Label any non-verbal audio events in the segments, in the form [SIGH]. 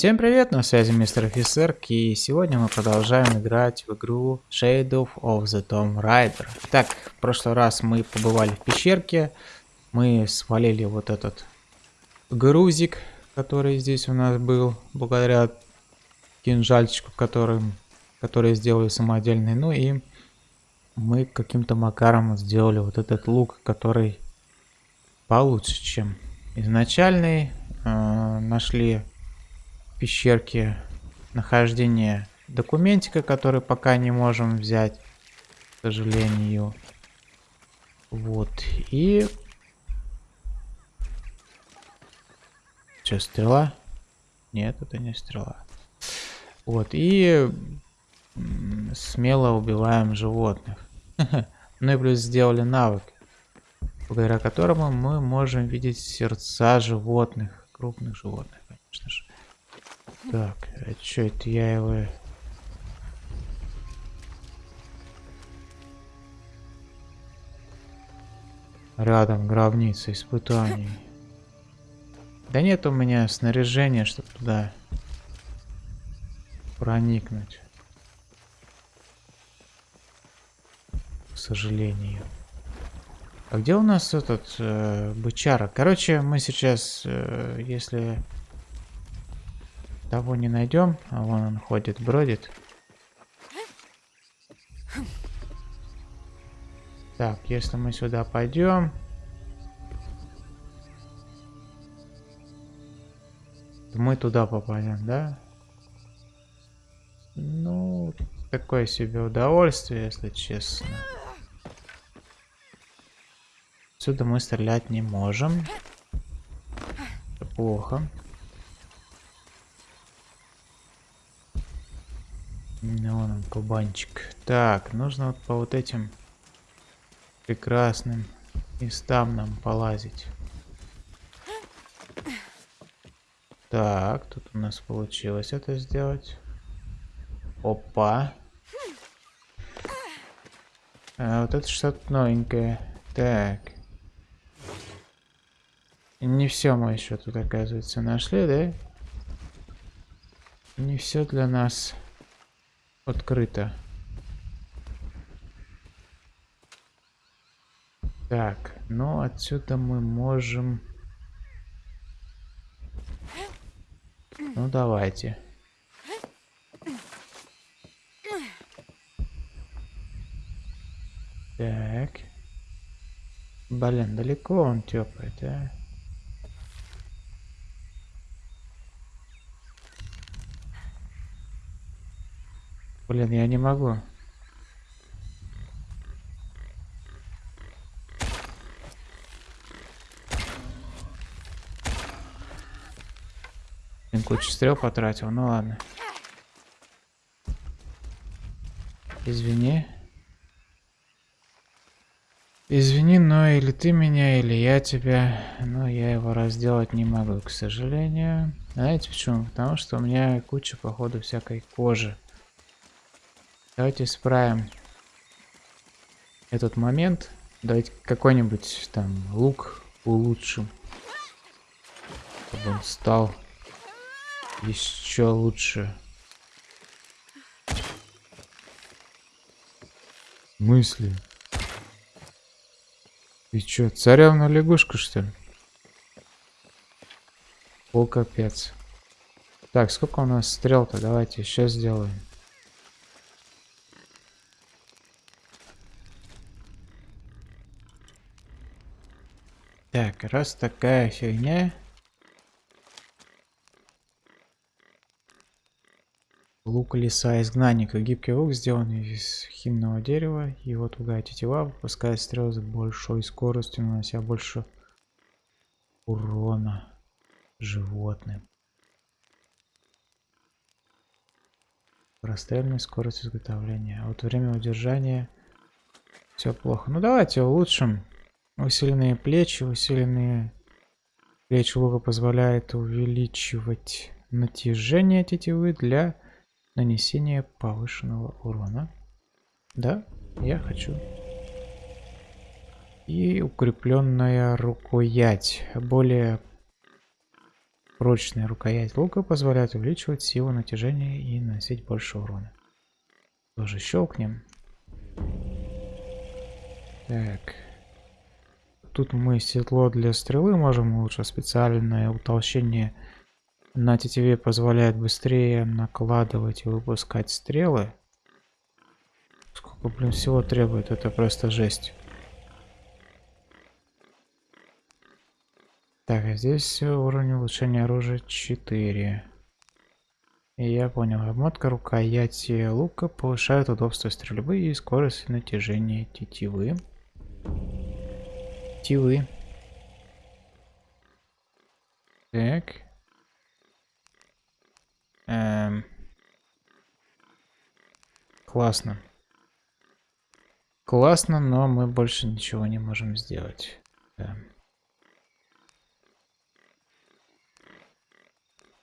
Всем привет, на связи мистер офицер, и сегодня мы продолжаем играть в игру Shadow of the Tomb Raider. Так, в прошлый раз мы побывали в пещерке, мы свалили вот этот грузик, который здесь у нас был, благодаря кинжальчику, которым, который сделали самодельный, ну и мы каким-то макаром сделали вот этот лук, который получше, чем изначальный. Э, нашли пещерке нахождение документика, который пока не можем взять, к сожалению. Вот. И... Что, стрела? Нет, это не стрела. Вот. И смело убиваем животных. [LAUGHS] Ну и плюс сделали навык, благодаря которому мы можем видеть сердца животных, крупных животных, конечно же. Так, а что это я его... Рядом гробница испытаний. Да нет у меня снаряжения, чтобы туда проникнуть. К сожалению. А где у нас этот э, бычара? Короче, мы сейчас, э, если того не найдем, а вон он ходит, бродит. Так, если мы сюда пойдем... Мы туда попадем, да? Ну, такое себе удовольствие, если честно. Отсюда мы стрелять не можем. Это плохо. Ну, вон он, кабанчик. Так, нужно вот по вот этим прекрасным местам нам полазить. Так, тут у нас получилось это сделать. Опа. А, вот это что-то новенькое. Так. Не все мы еще тут, оказывается, нашли, да? Не все для нас открыто. Так, ну отсюда мы можем... Ну давайте. Так. Блин, далеко он тёпает, да? Блин, я не могу. Блин, кучу стрел потратил, ну ладно. Извини. Извини, но или ты меня, или я тебя. Но я его разделать не могу, к сожалению. Знаете почему? Потому что у меня куча, походу, всякой кожи. Давайте исправим этот момент. Давайте какой-нибудь там лук улучшим. Чтобы он стал еще лучше. Мысли. Ты чё, царевна лягушка, что ли? О, капец. Так, сколько у нас стрел-то? Давайте сейчас сделаем. Так, раз такая фигня. Лук леса изгнанника. Гибкий лук сделан из химного дерева. Его тугая тетива выпускает стрелы с большой скоростью, нанося больше урона животным. Прострельная скорость изготовления. А вот время удержания все плохо. Ну давайте улучшим Усиленные плечи, усиленные плечи лука позволяет увеличивать натяжение тетивы для нанесения повышенного урона. Да, я хочу. И укрепленная рукоять. Более Прочная рукоять лука позволяет увеличивать силу натяжения и наносить больше урона. Тоже щелкнем. Так. Тут мы седло для стрелы можем улучшить. Специальное утолщение на тетиве позволяет быстрее накладывать и выпускать стрелы. Сколько, блин, всего требует, это просто жесть. Так, а здесь уровень улучшения оружия 4. И я понял, обмотка рукояти лука повышает удобство стрельбы и скорость натяжения тетивы. Тетивы. Так. Эм. Классно. Классно, но мы больше ничего не можем сделать. Да.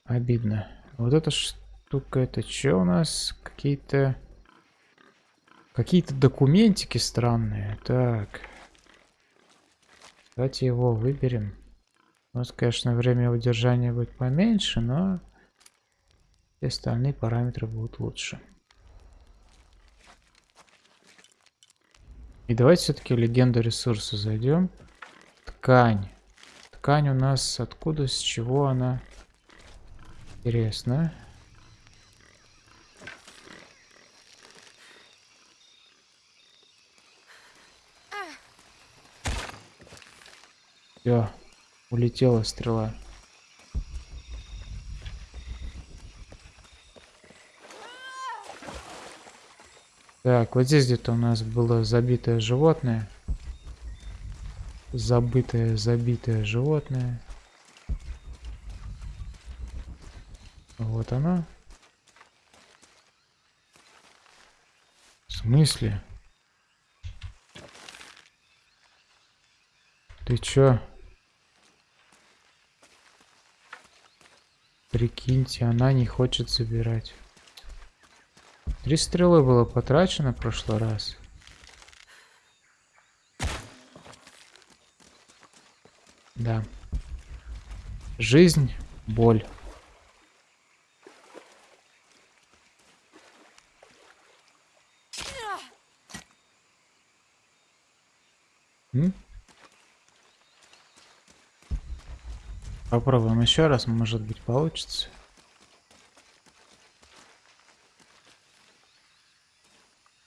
Обидно. Вот эта штука, это что у нас? Какие-то... Какие-то документики странные. Так. Давайте его выберем. У нас, конечно, время удержания будет поменьше, но... Все остальные параметры будут лучше. И давайте все-таки легенду ресурса зайдем. Ткань. Ткань у нас откуда, с чего она? Интересно. Все, улетела стрела. Так, вот здесь где-то у нас было забитое животное. Забытое, забитое животное. Вот она. В смысле? Ты чё? Прикиньте, она не хочет забирать. Три стрелы было потрачено в прошлый раз. Да. Жизнь, боль. М? Попробуем еще раз, может быть получится.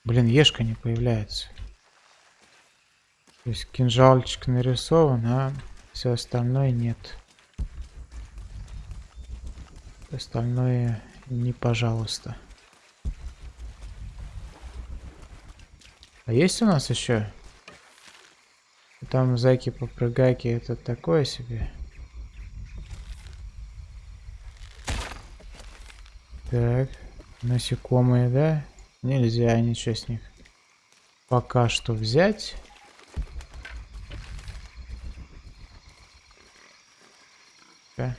Блин, ешка не появляется. То есть кинжалчик нарисован, а все остальное нет. Остальное не пожалуйста. А есть у нас еще там зайки-попрыгайки это такое себе. Так, насекомые, да? Нельзя ничего с них пока что взять. Да.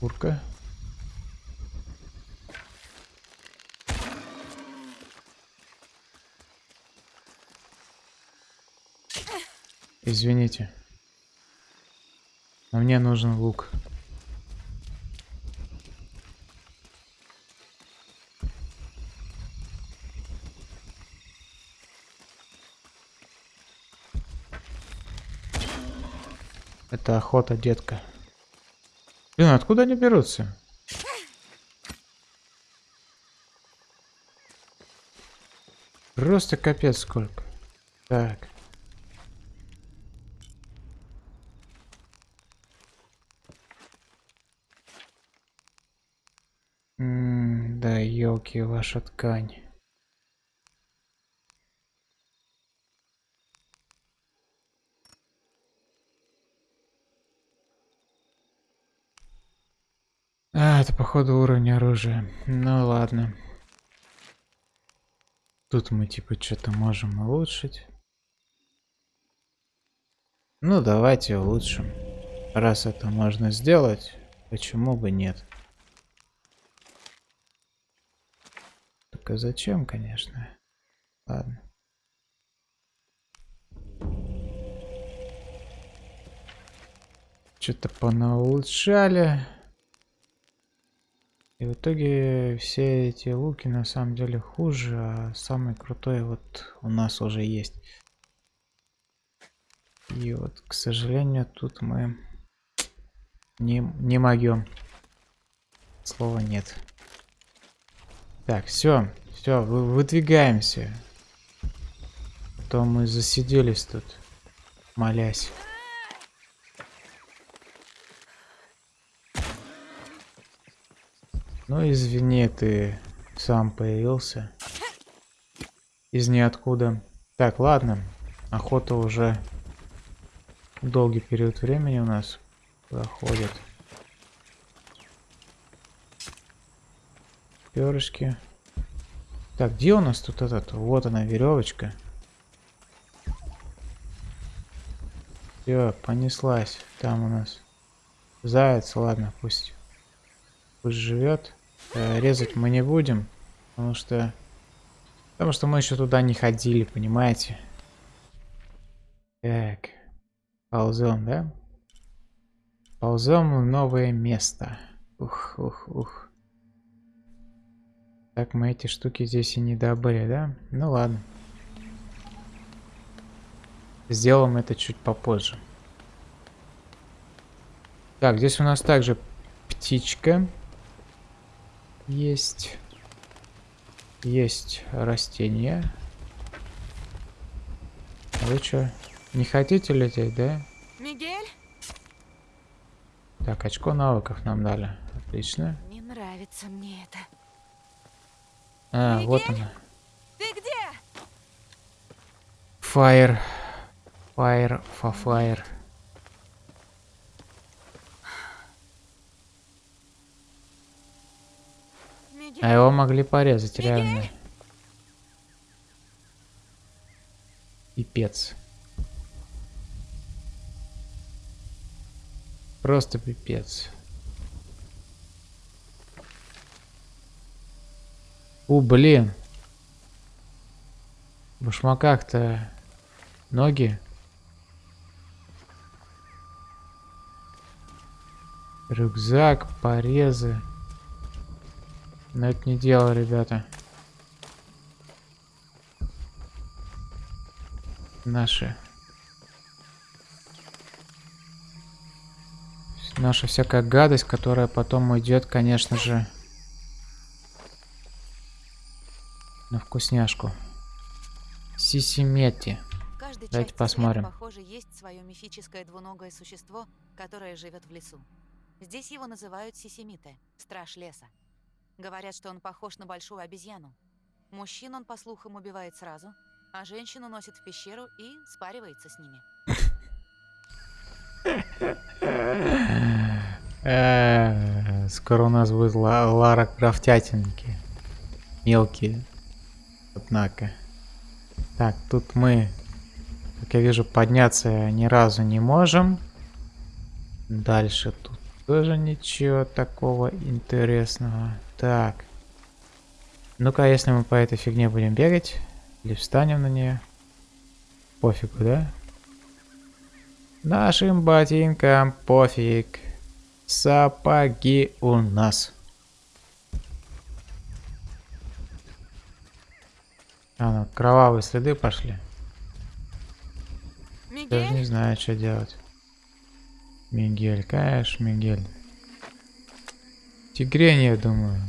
Курка. Извините. Но мне нужен лук. Это охота, детка. Блин, откуда они берутся? Просто капец сколько. Так. Елки, ваша ткань. А, это походу уровень оружия. Ну ладно. Тут мы типа что-то можем улучшить. Ну давайте улучшим. Раз это можно сделать, почему бы нет? Только зачем, конечно. Ладно. Что-то понаулучшали. И в итоге все эти луки на самом деле хуже, а самый крутой вот у нас уже есть. И вот, к сожалению, тут мы не, не могем. Слова нет. Так, все, все, вы, выдвигаемся. А то мы засиделись тут, молясь. Ну, извини, ты сам появился. Из ниоткуда. Так, ладно. Охота уже долгий период времени у нас проходит. Перышки. Так, где у нас тут этот? Вот она, веревочка. Все, понеслась. Там у нас заяц, ладно, пусть, пусть живет. Э, резать мы не будем, потому что... Потому что мы еще туда не ходили, понимаете? Так. Ползем, да? Ползем в новое место. Ух, ух, ух. Так, мы эти штуки здесь и не добыли, да? Ну ладно. Сделаем это чуть попозже. Так, здесь у нас также птичка. Есть. Есть растения. Вы что, не хотите лететь, да? Мигель? Так, очко навыков нам дали. Отлично. Не нравится мне это. А, Мигель? вот она. Ты где? Fire. Fire for fire. А его могли порезать, Мигель? реально. Пипец. Просто пипец. У, блин. В башмаках-то ноги. Рюкзак, порезы. Но это не дело, ребята. Наши. Наша всякая гадость, которая потом уйдет, конечно же, на вкусняшку. Сисимети. Каждой Давайте посмотрим. света, похоже, есть свое мифическое двуногое существо, которое живет в лесу. Здесь его называют Сисимите, страж леса. Говорят, что он похож на большую обезьяну. Мужчин он, по слухам, убивает сразу, а женщину носит в пещеру и спаривается с ними. Э, Скоро у нас будет Ла- Лара Крафтятинки. Мелкие. Однако. Так, тут мы, как я вижу, подняться ни разу не можем. Дальше тут тоже ничего такого интересного. Так. Ну-ка, если мы по этой фигне будем бегать, или встанем на нее, пофигу, да? Нашим ботинкам пофиг. Сапоги у нас. А, ну, кровавые следы пошли. Даже не Мигель? знаю, что делать. Мигель, конечно, Мигель. Тигрень, я думаю.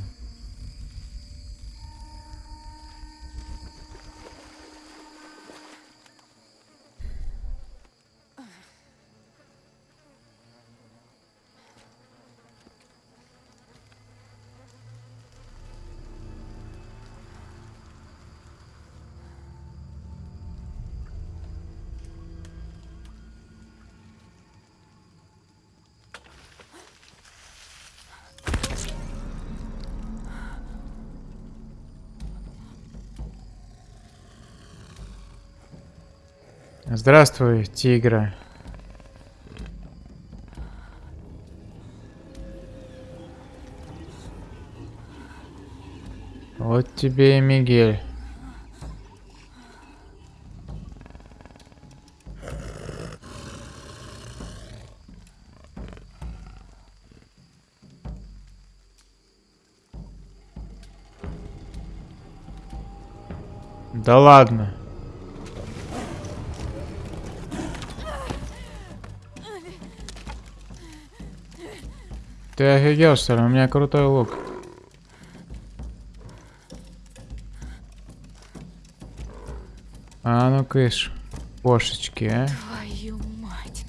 Здравствуй, тигра. Вот тебе и Мигель. Да ладно. Ты офигел, что ли? У меня крутой лук. А ну кыш, кошечки, а? Твою мать.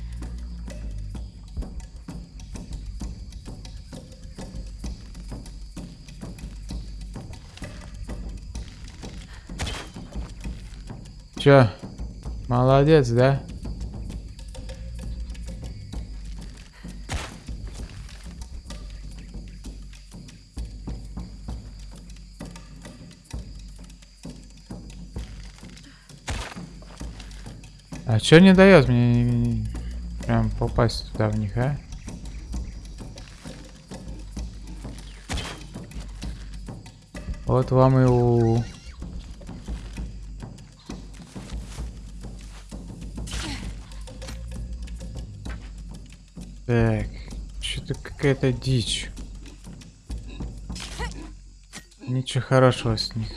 Чё? Молодец, да? Чё не дает мне не- не- прям попасть туда в них, а? Вот вам и у. Так, что-то какая-то дичь. Ничего хорошего с них.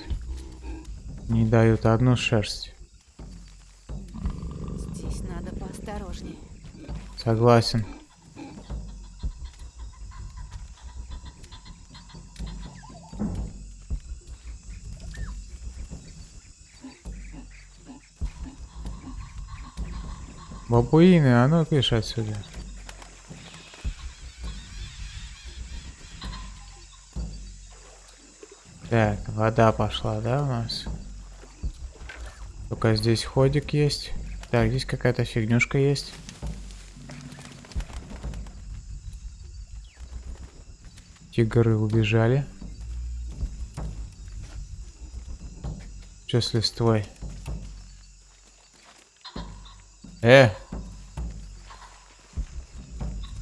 Не дают одну шерсть. Согласен. Бабуины, а ну кыш отсюда. Так, вода пошла, да, у нас? Только здесь ходик есть. Так, здесь какая-то фигнюшка есть. Тигры убежали. Что с листвой? Э!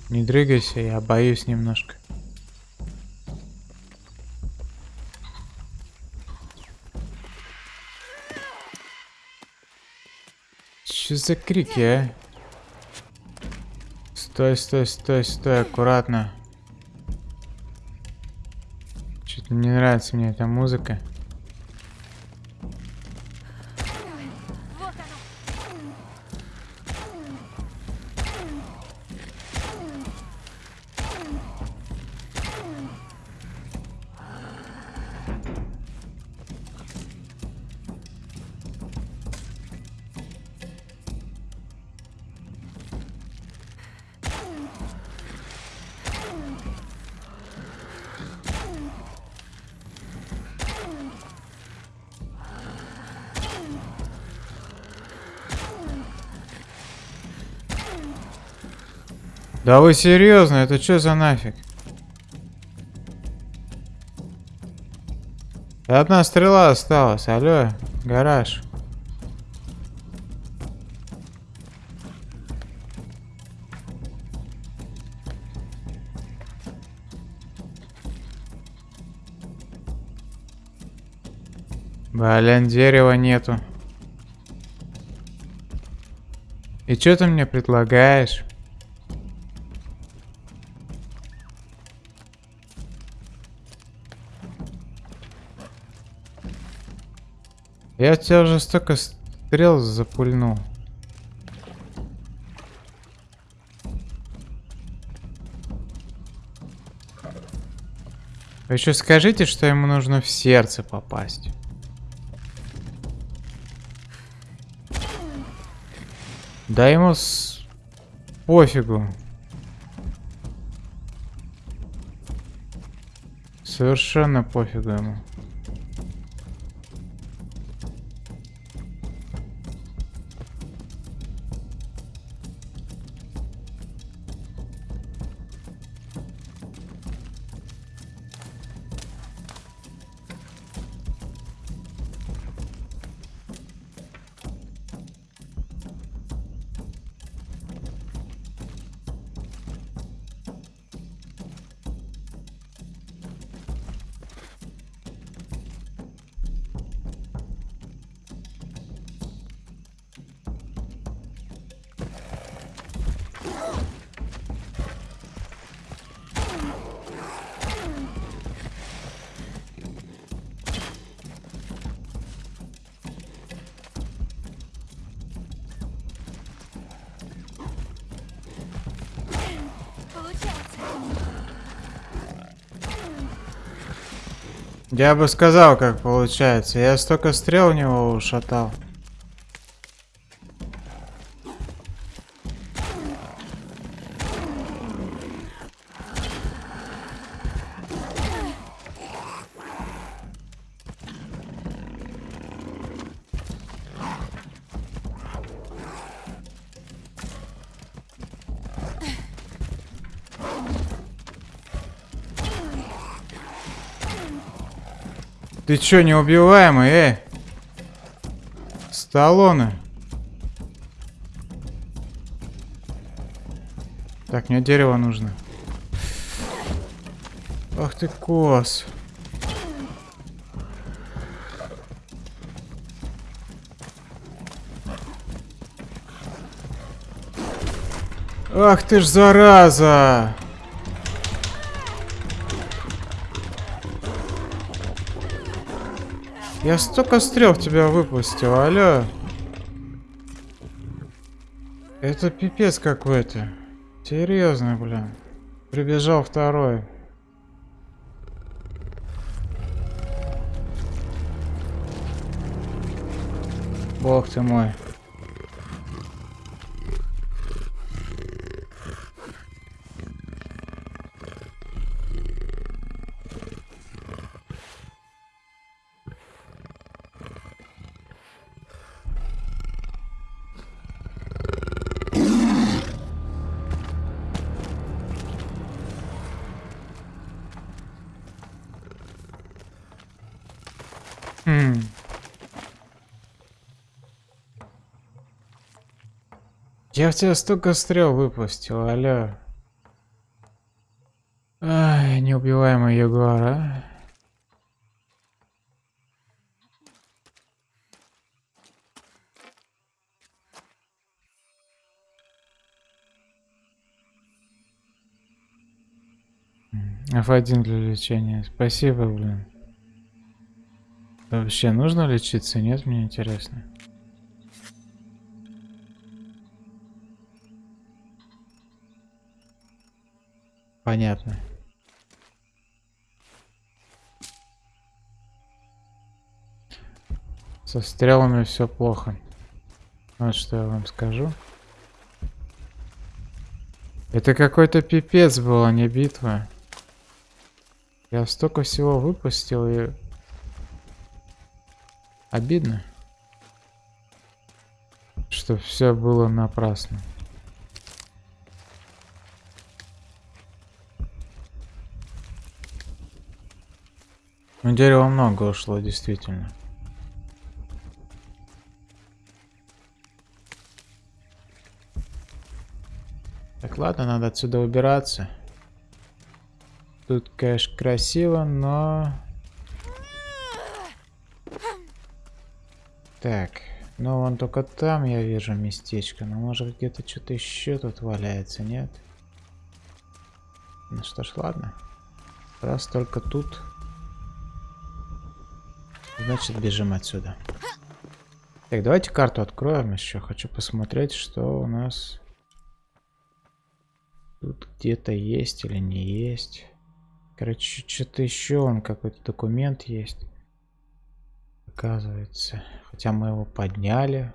Не дрыгайся, я боюсь немножко. Что за крики, а? Стой, стой, стой, стой, аккуратно. Что-то не нравится мне эта музыка. Да вы серьезно? Это что за нафиг? Одна стрела осталась. Алло, гараж. Блин, дерева нету. И что ты мне предлагаешь? Я тебя уже столько стрел запульнул. Вы еще скажите, что ему нужно в сердце попасть. Да ему с... пофигу. Совершенно пофигу ему. Я бы сказал, как получается. Я столько стрел у него ушатал. Ты чё, неубиваемый, эй? Сталлоне. Так, мне дерево нужно. Ах ты кос. Ах ты ж зараза! Я столько стрел в тебя выпустил, алло. Это пипец какой-то. Серьезно, блин. Прибежал второй. Бог ты мой. Хм. Я в тебя столько стрел выпустил, алло. Ай, неубиваемый Ягуар, а. F1 для лечения. Спасибо, блин. Вообще нужно лечиться? Нет, мне интересно. Понятно. Со стрелами все плохо. Вот что я вам скажу. Это какой-то пипец был, а не битва. Я столько всего выпустил и... Обидно. Что все было напрасно. Ну, дерева много ушло, действительно. Так, ладно, надо отсюда убираться. Тут, конечно, красиво, но... Так, ну вон только там я вижу местечко. Но может где-то что-то еще тут валяется, нет? Ну что ж, ладно. Раз только тут. Значит, бежим отсюда. Так, давайте карту откроем еще. Хочу посмотреть, что у нас тут где-то есть или не есть. Короче, что-то еще, он какой-то документ есть. Оказывается. Хотя мы его подняли.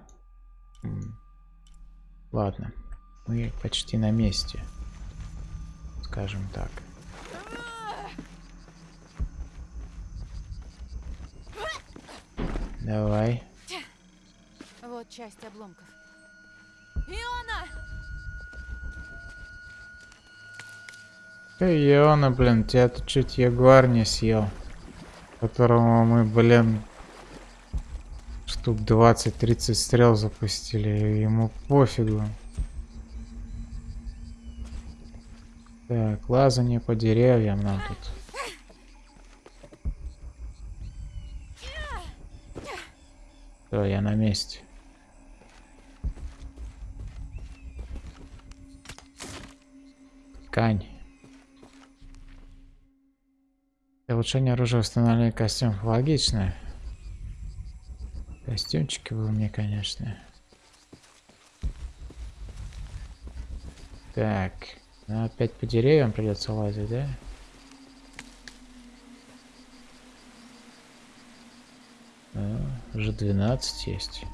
Ладно. Мы почти на месте. Скажем так. Давай. Вот часть обломков. Иона! Эй, Иона, блин, тебя тут чуть ягуар не съел. Которому мы, блин, штук 20-30 стрел запустили. Ему пофигу. Так, лазание по деревьям нам тут. Все, я на месте. Ткань. Улучшение оружия, восстановление костюмов. Логично. Костюмчики бы мне, конечно. Так. Ну, опять по деревьям придется лазить, да? Уже 12 есть.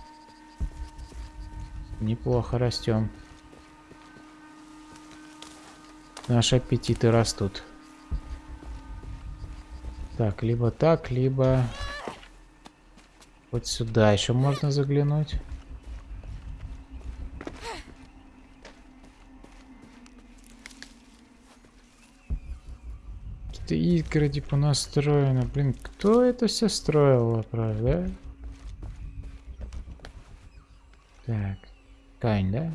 Неплохо растем. Наши аппетиты растут. Так, либо так, либо вот сюда еще можно заглянуть. Какие-то изгороди понастроены. Блин, кто это все строил, правда? Так, Кань, да?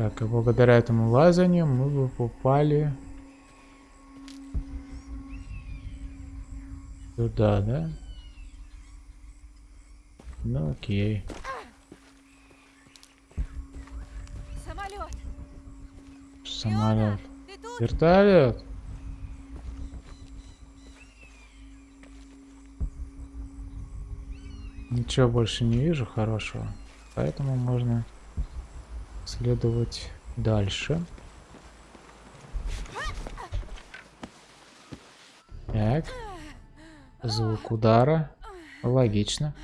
Так, и благодаря этому лазанию мы бы попали туда, да? Ну окей. Самолет! Самолет. Вертолет. Ничего больше не вижу хорошего, поэтому можно следовать дальше. Так. Звук удара. Логично.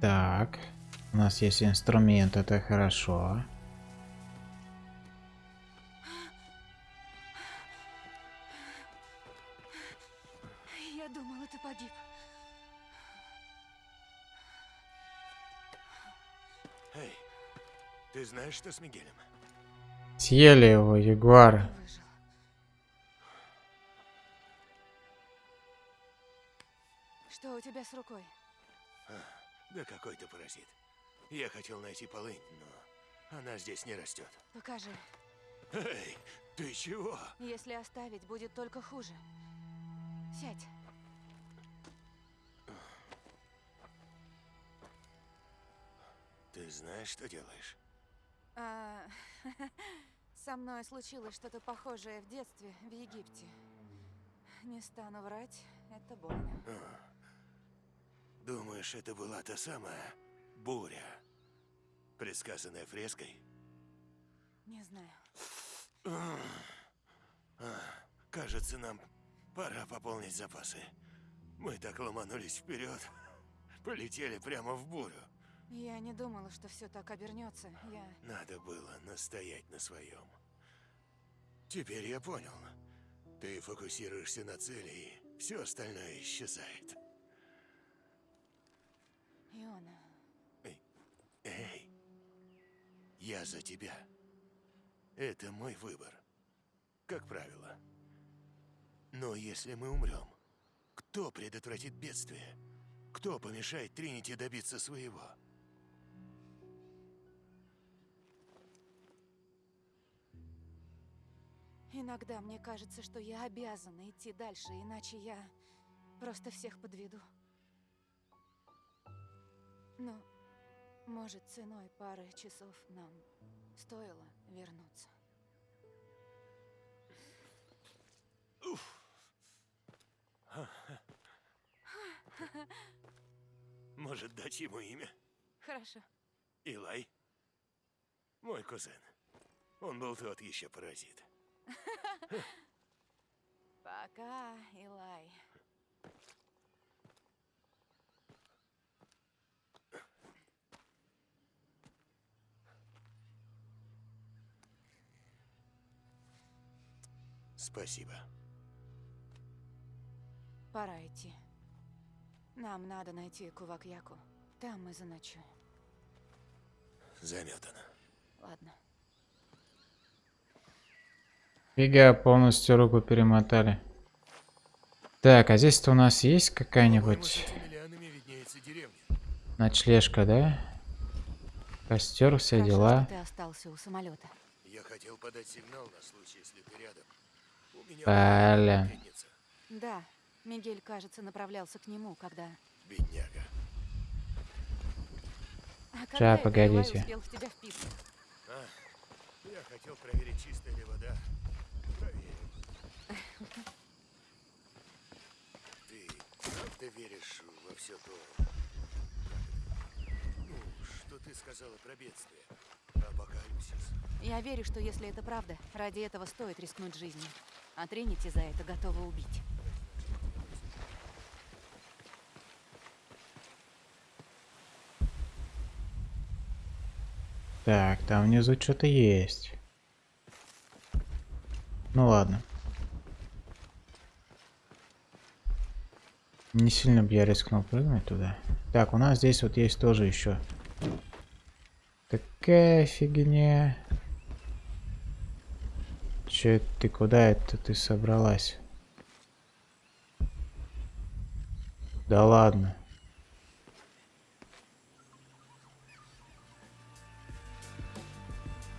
Так. У нас есть инструмент, это хорошо. Я думала, ты погиб. Эй, ты знаешь, что с Мигелем? Съели его, ягуар. Выжил. Что у тебя с рукой? Да какой ты паразит. Я хотел найти полынь, но она здесь не растет. Покажи. Эй, ты чего? Если оставить, будет только хуже. Сядь. Ты знаешь, что делаешь? А, [LAUGHS] со мной случилось что-то похожее в детстве в Египте. Не стану врать, это больно. А. Думаешь, это была та самая буря, предсказанная фреской? Не знаю. А, Кажется, нам пора пополнить запасы. Мы так ломанулись вперед, [LAUGHS] полетели прямо в бурю. Я не думала, что все так обернется. Я... Надо было настоять на своем. Теперь я понял. Ты фокусируешься на цели, и все остальное исчезает. Иона, Эй, я за тебя. Это мой выбор. Как правило. Но если мы умрем, кто предотвратит бедствие? Кто помешает Тринити добиться своего? Иногда мне кажется, что я обязана идти дальше, иначе я просто всех подведу. Ну, может, ценой пары часов нам стоило вернуться. Может, дать ему имя? Хорошо. Илай? Мой кузен. Он был тот еще паразит. [LAUGHS] Пока, Илай. Спасибо. Пора идти. Нам надо найти Кувакьяку. Там мы заночуем. Заметано. Ладно. Фига, полностью руку перемотали. Так, а здесь-то у нас есть какая-нибудь ночлежка, да? Костер, все Хорошо, дела. ты остался у самолета. Я хотел подать сигнал на случай, если ты рядом. У меня Блин. Да, Мигель, кажется, направлялся к нему, когда... Бедняга. А это погодите. А, я хотел проверить, чистая ли вода. Ты правда веришь во все то, ну, что ты сказала про бедствие, про апокалипсис? Я верю, что если это правда, ради этого стоит рискнуть жизнью. А Тринити за это готова убить. Так, там внизу что-то есть. Ну ладно. Не сильно бы я рискнул прыгнуть туда. Так, у нас здесь вот есть тоже еще. Такая фигня. Че ты куда это ты собралась? Да ладно.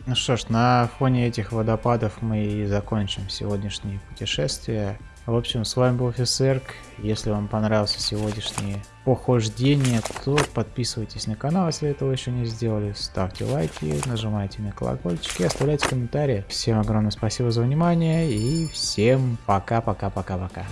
Ну что ж, на фоне этих водопадов мы и закончим сегодняшнее путешествие. В общем, с вами был офицерк. Если вам понравился сегодняшнее похождение, то подписывайтесь на канал, если этого еще не сделали. Ставьте лайки, нажимайте на колокольчик и оставляйте комментарии. Всем огромное спасибо за внимание и всем пока-пока-пока-пока.